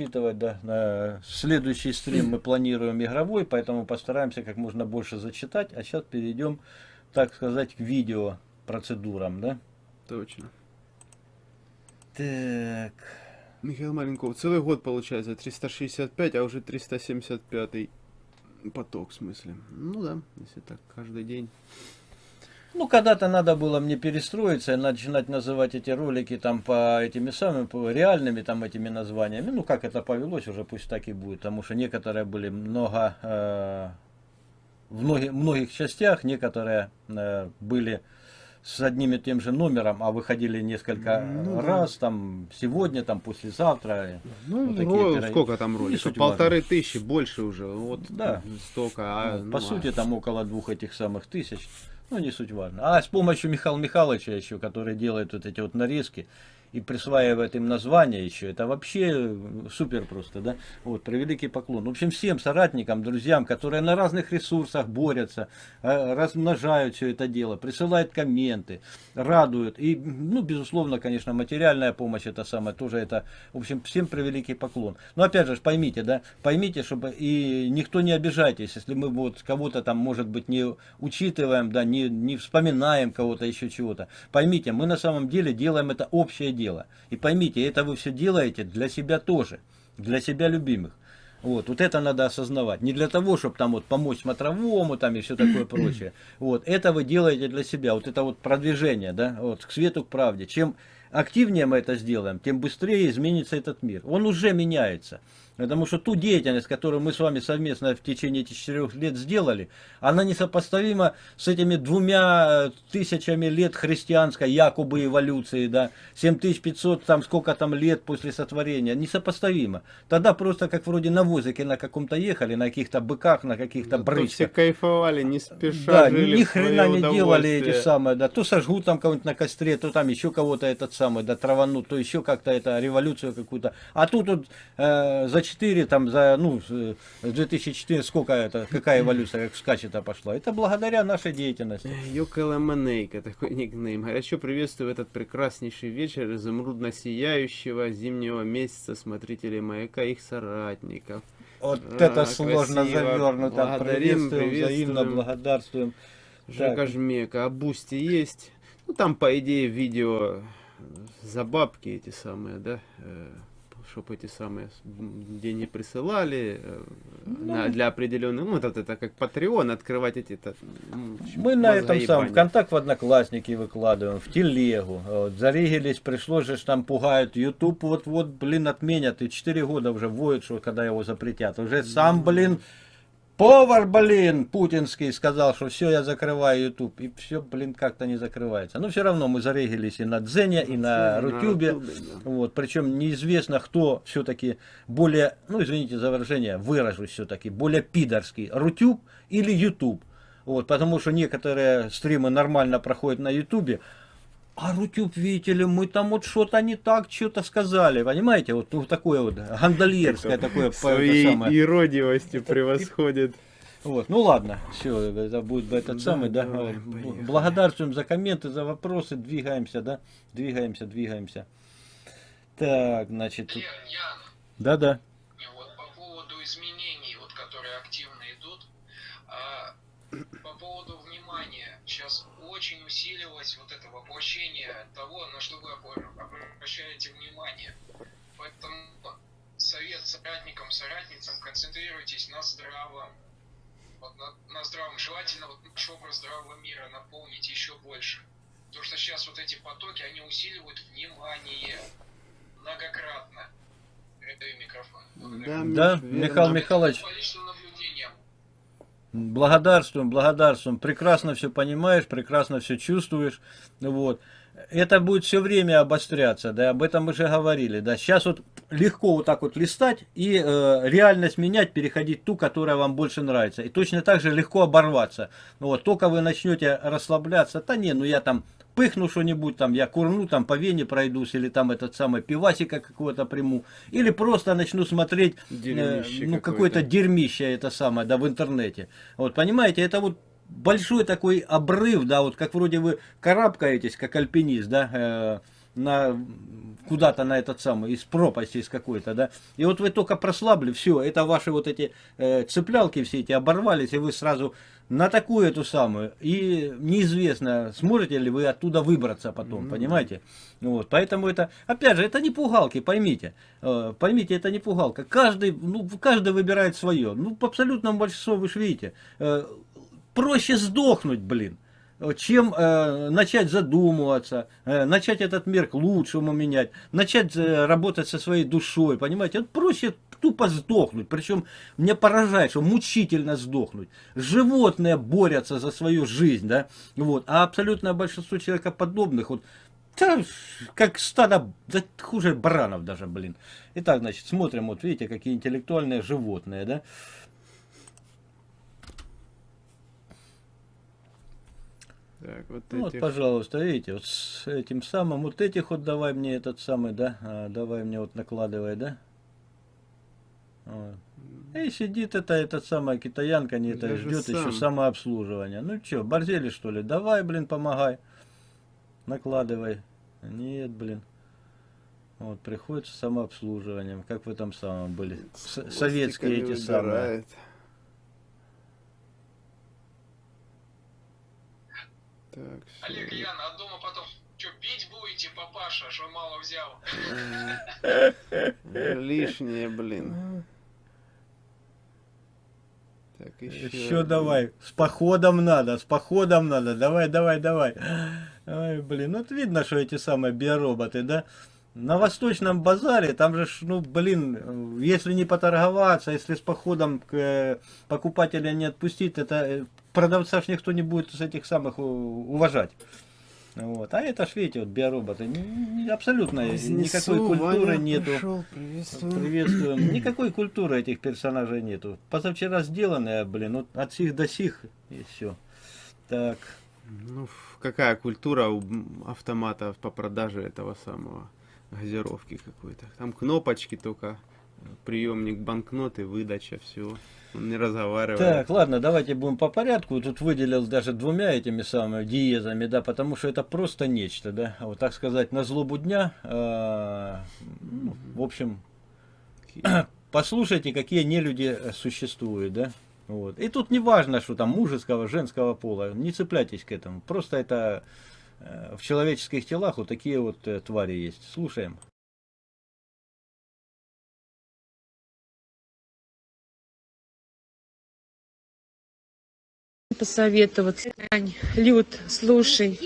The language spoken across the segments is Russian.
зачитывать, да. На следующий стрим мы планируем игровой, поэтому постараемся как можно больше зачитать. А сейчас перейдем, так сказать, к видео процедурам, да. Точно. Так. Михаил Маленков, целый год получается, 365, а уже 375 поток, в смысле. Ну да, если так, каждый день. Ну, когда-то надо было мне перестроиться и начинать называть эти ролики там по этими самыми, по реальными там этими названиями. Ну, как это повелось, уже пусть так и будет. Потому что некоторые были много, э, в многих, многих частях, некоторые э, были с одним и тем же номером, а выходили несколько ну, раз, да. там, сегодня, там, послезавтра. Ну, вот такие сколько там роликов? Полторы важно. тысячи, больше уже, вот да. столько. А, ну, по ну, сути, а... там около двух этих самых тысяч. Ну, не суть важно. А с помощью Михаила Михайловича еще, который делает вот эти вот нарезки, и присваивает им название еще, это вообще супер просто, да, вот, превеликий поклон. В общем, всем соратникам, друзьям, которые на разных ресурсах борются, э, размножают все это дело, присылают комменты, радуют, и, ну, безусловно, конечно, материальная помощь, это самое, тоже это, в общем, всем превеликий поклон. Но, опять же, поймите, да, поймите, чтобы, и никто не обижайтесь, если мы вот кого-то там, может быть, не учитываем, да, не, не вспоминаем кого-то, еще чего-то. Поймите, мы на самом деле делаем это общее дело. И поймите, это вы все делаете для себя тоже, для себя любимых. Вот, вот это надо осознавать. Не для того, чтобы там вот помочь смотровому там и все такое прочее. Вот, это вы делаете для себя. Вот это вот продвижение, да, вот, к свету, к правде. Чем активнее мы это сделаем, тем быстрее изменится этот мир. Он уже меняется. Потому что ту деятельность, которую мы с вами совместно в течение этих четырех лет сделали, она несопоставима с этими двумя тысячами лет христианской якобы эволюции, да, 7500, там сколько там лет после сотворения, несопоставимо. Тогда просто как вроде на возике на каком-то ехали, на каких-то быках, на каких-то брычках. все кайфовали, не спеша Да, ни хрена не делали эти самые, да, то сожгут там кого-нибудь на костре, то там еще кого-то этот самый, да, траванут, то еще как-то это революцию какую-то. А тут вот э, зачем 4, там, за, ну, 2004, сколько это, какая эволюция, как скачет пошла. Это благодаря нашей деятельности. Йокаламанейка, такой никнейм. Горячо приветствую этот прекраснейший вечер изумрудно-сияющего зимнего месяца смотрителей маяка и их соратников. Вот а, это сложно завернуто. Благодарим, приветствуем, взаимно благодарствуем. Жека Жмека, а Boosty есть? Ну, там, по идее, видео за бабки эти самые, да? Чтобы эти самые деньги присылали ну, на, для определенных, ну, это, это как Patreon, открывать эти... Это, ну, мы на этом самом, в контакт в Одноклассники выкладываем, в телегу, вот, зарегились, пришлось же, там пугают, YouTube вот-вот, блин, отменят, и 4 года уже воют, что когда его запретят, уже сам, блин, Повар, блин, путинский сказал, что все, я закрываю YouTube. И все, блин, как-то не закрывается. Но все равно мы зарегились и на Дзене, и на Рутюбе. Вот, причем неизвестно, кто все-таки более, ну извините за выражение, выражусь все-таки, более пидорский, Рутюб или YouTube. Вот, потому что некоторые стримы нормально проходят на Ютубе, а Рутюб, видите ли, мы там вот что-то не так, что-то сказали, понимаете, вот ну, такое вот гандальерское такое. Своей самое. иродивостью превосходит. Вот, ну ладно, все, это будет этот да, самый, да. Давай, Благодарствуем за комменты, за вопросы, двигаемся, да, двигаемся, двигаемся. Так, значит, да-да. Вот по поводу изменений, вот которые активно идут, а, сейчас очень усилилось вот это воплощение того, на что вы обращаете внимание. Поэтому совет соратникам, соратницам, концентрируйтесь на здравом. Вот на, на здравом. Желательно вот наш образ здравого мира наполнить еще больше. Потому что сейчас вот эти потоки, они усиливают внимание многократно. Передаю микрофон. Да, да Михаил Михайлович. Благодарствуем, благодарствуем. Прекрасно все понимаешь, прекрасно все чувствуешь. Вот. Это будет все время обостряться, да, об этом мы же говорили, да. Сейчас вот легко вот так вот листать и э, реальность менять, переходить ту, которая вам больше нравится. И точно так же легко оборваться. Вот, только вы начнете расслабляться, да не, ну я там пыхну что-нибудь, там я курну, там по вене пройдусь, или там этот самый пивасика какого-то приму, или просто начну смотреть, э, ну какое-то дерьмище это самое, да, в интернете. Вот, понимаете, это вот большой такой обрыв, да, вот как вроде вы карабкаетесь, как альпинист, да, э, на куда-то на этот самый, из пропасти из какой-то, да. И вот вы только прослабли, все, это ваши вот эти э, цеплялки все эти оборвались, и вы сразу на такую эту самую. И неизвестно, сможете ли вы оттуда выбраться потом, mm-hmm. понимаете? Вот, поэтому это, опять же, это не пугалки, поймите. Э, поймите, это не пугалка. Каждый, ну, каждый выбирает свое. Ну, по абсолютному большинству, вы же видите, э, проще сдохнуть, блин чем э, начать задумываться, э, начать этот мир к лучшему менять, начать э, работать со своей душой, понимаете? Это проще тупо сдохнуть, причем мне поражает, что мучительно сдохнуть. Животные борются за свою жизнь, да, вот, а абсолютное большинство человекоподобных, вот, да, как стадо, да, хуже баранов даже, блин. Итак, значит, смотрим, вот видите, какие интеллектуальные животные, да. Так, вот, ну, этих... вот, пожалуйста, видите, вот с этим самым, вот этих вот давай мне этот самый, да, а, давай мне вот накладывай, да. Вот. И сидит это, этот самая китаянка, не это ждет сам. еще самообслуживания. Ну что, борзели что ли? Давай, блин, помогай. Накладывай. Нет, блин. Вот, приходится самообслуживанием. Как вы там самом были? С советские эти самые. Так, Олег, Яна, а дома потом что, пить будете, папаша, что мало взял? Лишнее, блин. Еще, еще давай. С походом надо, с походом надо. Давай, давай, давай. Ой, блин, ну вот видно, что эти самые биороботы, да? На Восточном базаре, там же, ну, блин, если не поторговаться, если с походом к э, покупателя не отпустить, это э, продавца ж никто не будет с этих самых уважать. Вот. А это ж, видите, вот биороботы, абсолютно Разнесу, никакой культуры Ваня нету. Пришел, приветствую. Приветствуем. Никакой культуры этих персонажей нету. Позавчера сделанные, блин, вот от сих до сих, и все. Так. Ну, какая культура у автомата по продаже этого самого газировки какой-то. Там кнопочки только, приемник банкноты, выдача, все. Он не разговаривает. Так, ладно, давайте будем по порядку. Тут выделил даже двумя этими самыми диезами, да, потому что это просто нечто, да. Вот так сказать, на злобу дня. Э, ну, в общем, послушайте, какие нелюди существуют, да. Вот. И тут не важно, что там мужеского, женского пола, не цепляйтесь к этому. Просто это э, в человеческих телах вот такие вот э, твари есть. Слушаем. Посоветоваться. Тань, Люд, слушай,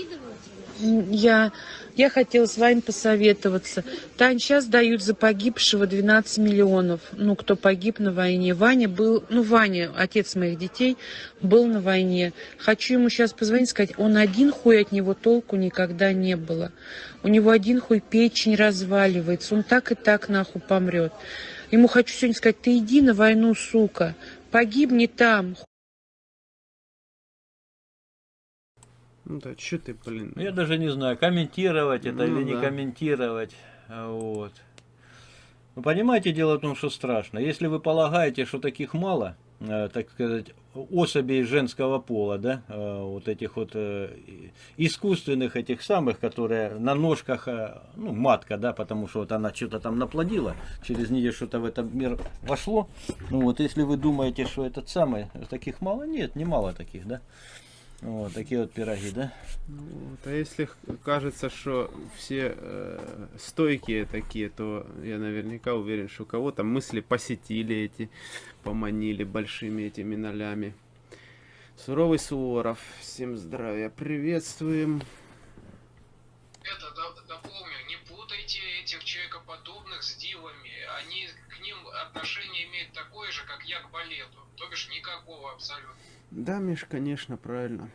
я, я хотела с вами посоветоваться. Тань, сейчас дают за погибшего 12 миллионов. Ну, кто погиб на войне. Ваня был, ну, Ваня, отец моих детей, был на войне. Хочу ему сейчас позвонить, сказать, он один хуй от него толку никогда не было. У него один хуй печень разваливается, он так и так нахуй помрет. Ему хочу сегодня сказать, ты иди на войну, сука, погибни там, Ну да, что ты, блин. Я даже не знаю, комментировать это ну, или да. не комментировать. Вот. Вы понимаете, дело в том, что страшно. Если вы полагаете, что таких мало, э, так сказать, особей женского пола, да, э, вот этих вот э, искусственных этих самых, которые на ножках, э, ну, матка, да, потому что вот она что-то там наплодила, через нее что-то в этот мир вошло. Ну вот, если вы думаете, что этот самый, таких мало, нет, не мало таких, да. Вот такие вот пироги, да? Вот, а если кажется, что все э, стойкие такие, то я наверняка уверен, что кого-то мысли посетили эти, поманили большими этими нолями. Суровый Суворов, всем здравия, приветствуем. Это дополню, не путайте этих человекоподобных с дивами. Они к ним отношение имеют такое же, как я к балету. То бишь никакого абсолютно. Да, Миш, конечно, правильно.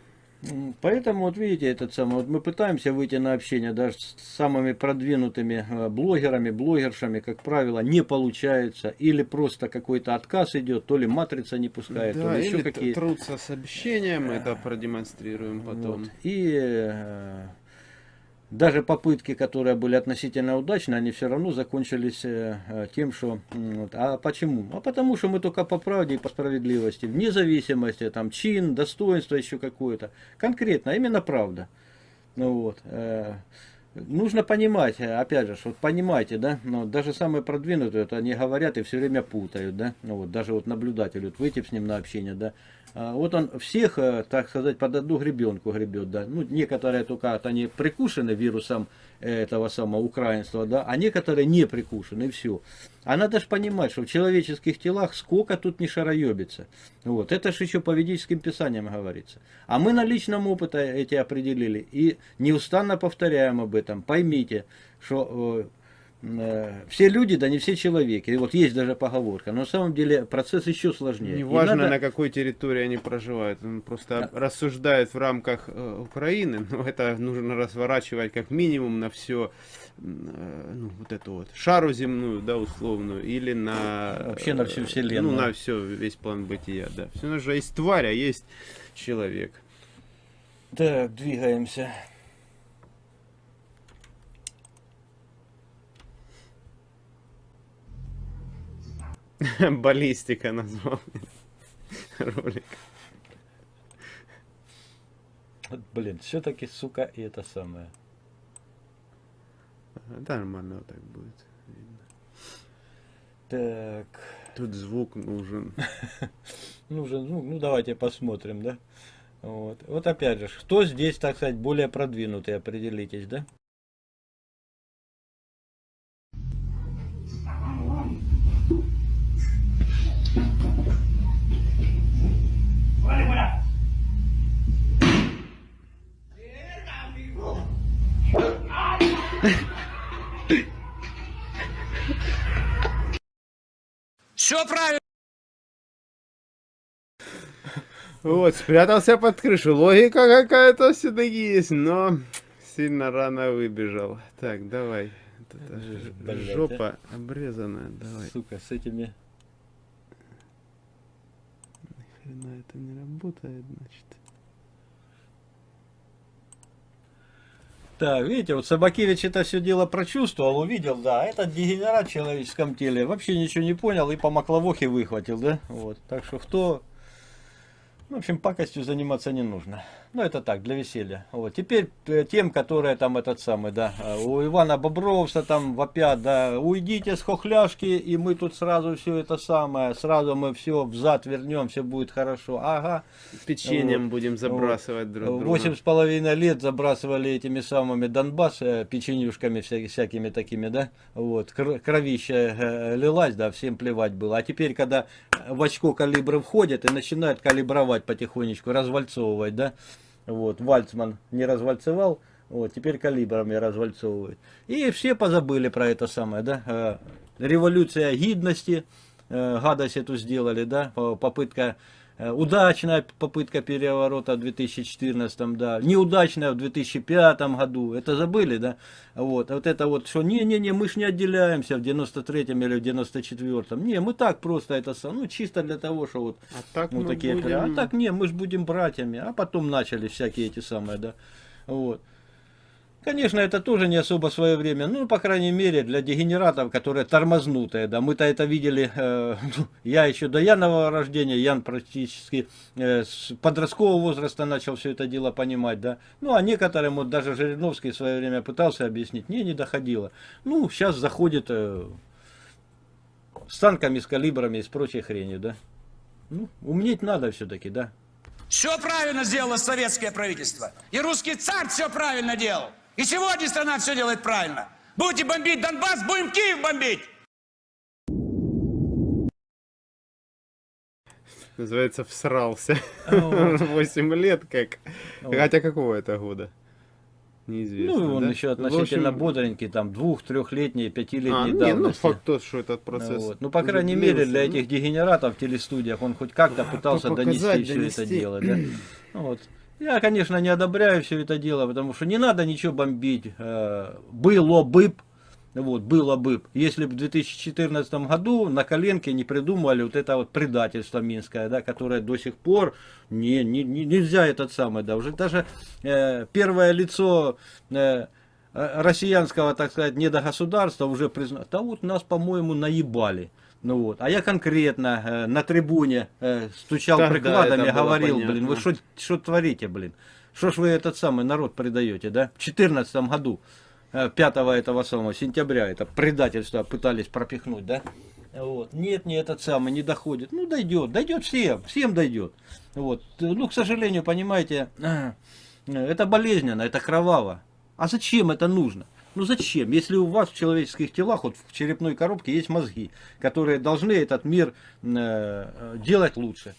Поэтому, вот видите, этот самый, вот мы пытаемся выйти на общение даже с самыми продвинутыми э, блогерами, блогершами, как правило, не получается. Или просто какой-то отказ идет, то ли матрица не пускает, да, то ли еще какие-то. трутся с обещанием, мы это продемонстрируем потом. Вот. И э, даже попытки, которые были относительно удачны, они все равно закончились э, э, тем, что... Вот, а почему? А потому что мы только по правде и по справедливости, вне зависимости, там, чин, достоинство еще какое-то. Конкретно, именно правда. Ну вот. Нужно понимать, э, опять же, вот понимаете, да, ну, даже самые продвинутые, вот они говорят и все время путают, да, ну, вот даже вот наблюдатель, вот выйти с ним на общение, да, а, вот он всех, э, так сказать, под одну гребенку гребет, да, ну, некоторые только вот они прикушены вирусом этого самого украинства, да, а некоторые не прикушены, и все. А надо же понимать, что в человеческих телах сколько тут не шароебится. Вот, это же еще по ведическим писаниям говорится. А мы на личном опыте эти определили и неустанно повторяем об этом. Поймите, что э, все люди, да не все человеки. И вот есть даже поговорка. Но на самом деле процесс еще сложнее. И Неважно, надо- на какой территории они проживают. Он просто рассуждает в рамках э, Украины, но это нужно разворачивать как минимум на все, ну, вот эту вот шару земную, да, условную, или на... Вообще на всю э, вселенную. Ну, на все, весь план бытия, да. Все нужно есть тварь, а есть человек. Так, двигаемся. Баллистика назвал ролик. Блин, все-таки, сука, и это самое. Да, нормально вот так будет. Так, Тут звук нужен. нужен, ну, ну давайте посмотрим, да. Вот. вот опять же, кто здесь, так сказать, более продвинутый, определитесь, да? Все правильно. Вот, спрятался под крышу. Логика какая-то все-таки есть, но сильно рано выбежал. Так, давай. Блядь, жопа обрезанная, давай. Сука, с этими... Хрена это не работает, значит. Так, видите, вот Собакевич это все дело прочувствовал, увидел, да, этот дегенерат в человеческом теле вообще ничего не понял и по макловохе выхватил, да, вот, так что кто, в общем, пакостью заниматься не нужно, ну это так, для веселья, вот, теперь э, тем, которые там этот самый, да, э, у Ивана Бобровса там вопят, да, уйдите с хохляшки и мы тут сразу все это самое, сразу мы все взад вернем, все будет хорошо, ага, Печеньем Вот. будем забрасывать друг друга. Восемь с половиной лет забрасывали этими самыми Донбасс э, печенюшками вся- всякими такими, да, вот, кр- кровища лилась, да, всем плевать было. А теперь, когда в очко калибры входят и начинают калибровать потихонечку, развальцовывать, да, вот, Вальцман не развальцевал, вот, теперь калибрами развальцовывают. И все позабыли про это самое, да, э, революция гидности, э, гадость эту сделали, да, по- попытка Удачная попытка переворота в 2014, да, неудачная в 2005 году, это забыли, да, вот, а вот это вот, что не-не-не, мы ж не отделяемся в 93-м или в 94-м, не, мы так просто это, ну, чисто для того, что вот, А так мы такие, будем- а так не, мы ж будем братьями, а потом начали всякие эти самые, да, вот. Конечно, это тоже не особо свое время, ну, по крайней мере, для дегенератов, которые тормознутые, да, мы-то это видели, э, ну, я еще до Янового рождения, Ян практически э, с подросткового возраста начал все это дело понимать, да, ну, а некоторым, вот даже Жириновский в свое время пытался объяснить, не, не доходило, ну, сейчас заходит э, с танками, с калибрами и с прочей хренью, да, ну, умнеть надо все-таки, да, Все правильно сделало советское правительство. И русский царь все правильно делал. И сегодня страна все делает правильно. Будете бомбить Донбасс, будем Киев бомбить. Называется, всрался. Вот. 8 лет как. Вот. Хотя какого это года? Неизвестно. Ну, он да? еще относительно общем, бодренький, там, двух, трехлетний, пятилетней А, не, ну давности. факт тот, что этот процесс. Вот. Ну, по крайней мере, для этих дегенератов в телестудиях он хоть как-то пытался показать, донести все это донести. дело. Да? Ну, вот. Я, конечно, не одобряю все это дело, потому что не надо ничего бомбить. Э, Было бы, вот, было бы, если бы в 2014 году на коленке не придумали вот это вот предательство минское, да, которое до сих пор не, не, не- нельзя этот самый, да, уже даже э, первое лицо э, э, россиянского, так сказать, недогосударства уже признало, да вот нас, по-моему, наебали. Ну вот, а я конкретно э, на трибуне э, стучал Тогда прикладами, говорил, понятно. блин, вы что творите, блин? Что ж вы этот самый народ предаете, да? В 2014 году. э, 5 этого самого сентября, это предательство пытались пропихнуть, да? Вот. Нет, не этот самый, не доходит. Ну, дойдет, дойдет всем, всем дойдет. Вот. Ну, к сожалению, понимаете, э, это болезненно, это кроваво. А зачем это нужно? Ну зачем? Если у вас в человеческих телах, вот в черепной коробке есть мозги, которые должны этот мир э, делать лучше.